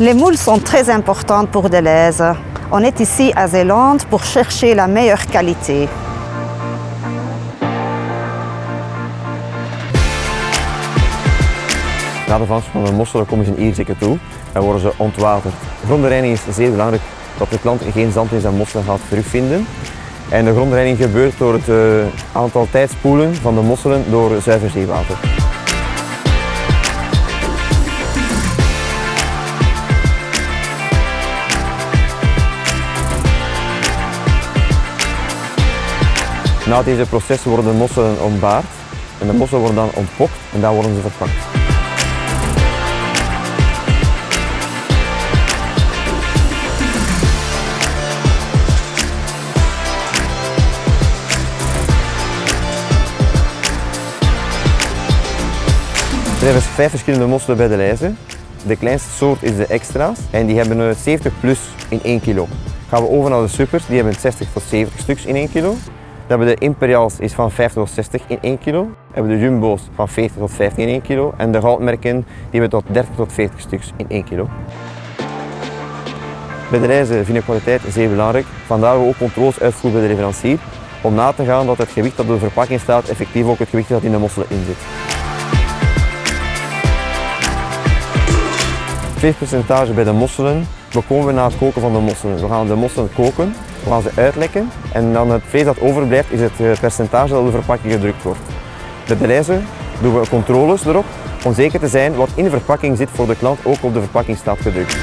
Les moules sont très importantes pour Deleuze. On est ici à Zélande pour chercher la meilleure qualité. Na de vangst van de mosselen komen ze in Ierseke toe en worden ze ontwaterd. Grondenreiniging is zeer belangrijk dat de klant geen zand in zijn mosselen gaat terugvinden. En de grondreiniging gebeurt door het uh, aantal tijdspoelen van de mosselen door zuiver zeewater. Na deze processen worden de mosselen ontbaard en de mosselen worden dan ontpokt en dan worden ze verpakt. Er zijn dus vijf verschillende mosselen bij de lijzen. De kleinste soort is de extra's en die hebben 70 plus in 1 kilo. Gaan we over naar de supers, die hebben 60 tot 70 stuks in 1 kilo. Dan hebben de imperials is van 50 tot 60 in 1 kilo. Dan hebben de jumbo's van 40 tot 15 in 1 kilo. En de goudmerken die hebben tot 30 tot 40 stuks in 1 kilo. Bij de reizen vind ik kwaliteit zeer belangrijk. Vandaar we ook controles uitvoeren bij de leverancier om na te gaan dat het gewicht dat op de verpakking staat effectief ook het gewicht dat in de mosselen in zit. Veegpercentage bij de mosselen bekomen we na het koken van de mosselen. We gaan de mosselen koken, gaan ze uitlekken en dan het vlees dat overblijft is het eh, percentage dat op de verpakking gedrukt wordt. Bij de lijzen doen we controles erop om zeker te zijn wat in de verpakking zit voor de klant ook op de verpakking staat gedrukt.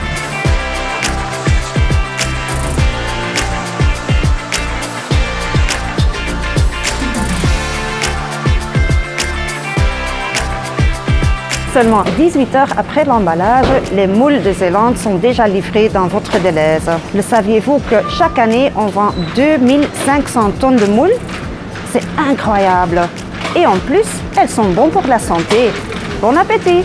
Seulement 18 heures après l'emballage, les moules de Zélande sont déjà livrés dans votre Deleuze. Le saviez-vous que chaque année, on vend 2500 tonnes de moules? C'est incroyable Et en plus, elles sont bonnes pour la santé. Bon appétit